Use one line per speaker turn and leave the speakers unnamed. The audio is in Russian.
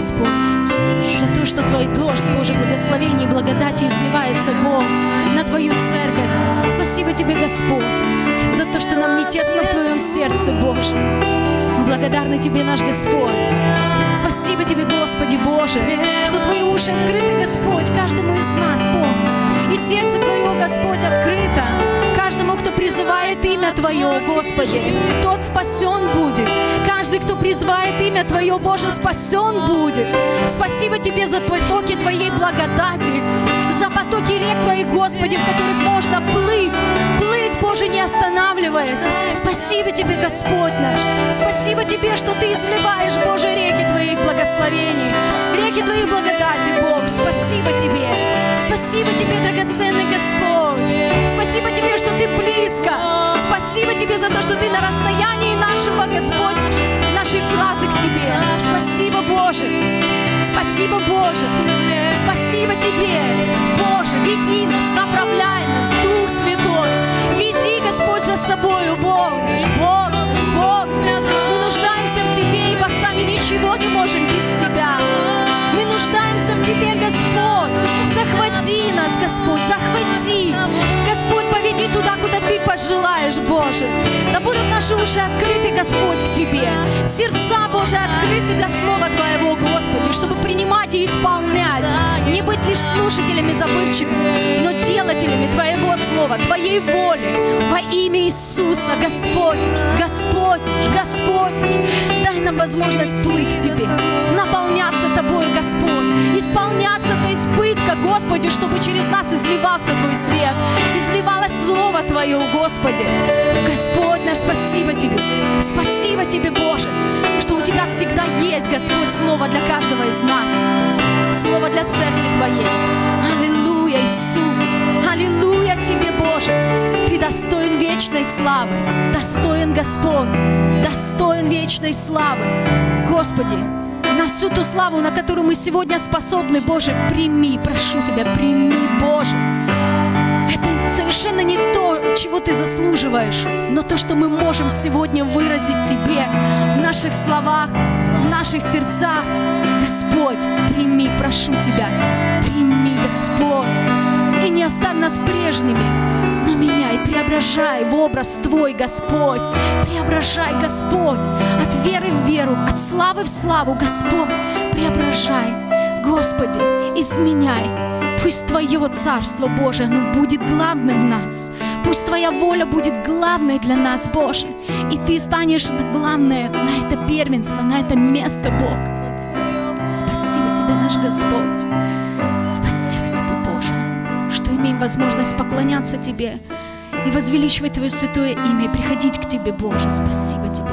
Господь, за то, что Твой дождь, Боже, благословений и благодати изливается, Бог, на Твою церковь. Спасибо Тебе, Господь, за то, что нам не тесно в Твоем сердце, Боже. Мы благодарны Тебе, наш Господь. Спасибо Тебе, Господи Боже, что Твои уши открыты, Господь, каждому из нас, Бог. И сердце Твое, Господь, открыто каждому, кто призывает имя Твое, Господи. Тот спасен будет. Каждый, кто призывает имя Твое, Боже, спасен будет. Спасибо Тебе за потоки Твоей благодати, за потоки рек Твоих, Господи, в которых можно плыть, плыть, Боже, не останавливаясь. Спасибо Тебе, Господь наш. Спасибо Тебе, что Ты изливаешь, Боже, реки Твоих благословений, реки Твоей благодати, Бог. Спасибо Тебе. Спасибо Тебе, драгоценный Господь. Спасибо Тебе, что Ты близко. Спасибо Тебе за то, что Ты на расстоянии нашего, Господь, нашей фразы к Тебе. Спасибо, Господь, захвати. Господь, поведи туда, куда Ты пожелаешь, Боже. Да будут наши уши открыты, Господь, к Тебе. Сердца, Боже, открыты для Слова Твоего, Господи, чтобы принимать и исполнять. Не быть лишь слушателями забывчивыми, но делателями Твоего Слова, Твоей воли. Во имя Иисуса, Господь, Господь, Господь. Нам возможность плыть в Тебе, наполняться Тобой, Господь, исполняться до избытка, Господи, чтобы через нас изливался Твой свет, изливалось Слово Твое, Господи. Господь наш, спасибо Тебе, спасибо Тебе, Боже, что у Тебя всегда есть, Господь, Слово для каждого из нас, Слово для церкви Твоей. Аллилуйя, Иисус, вечной славы, достоин Господь, достоин вечной славы. Господи, на всю ту славу, на которую мы сегодня способны, Боже, прими, прошу Тебя, прими, Боже. Это совершенно не то, чего Ты заслуживаешь, но то, что мы можем сегодня выразить Тебе в наших словах, в наших сердцах. Господь, прими, прошу Тебя, прими, Господь, и не оставь нас прежними, преображай в образ Твой, Господь. Преображай, Господь, от веры в веру, от славы в славу, Господь. Преображай, Господи, изменяй. Пусть Твое Царство Божие, оно будет главным в нас. Пусть Твоя воля будет главной для нас, Боже. И Ты станешь главное на это первенство, на это место, Бог. Спасибо Тебе, наш Господь. Спасибо Тебе, Боже, что имеем возможность поклоняться Тебе и возвеличивать Твое святое имя и приходить к Тебе, Боже. Спасибо Тебе.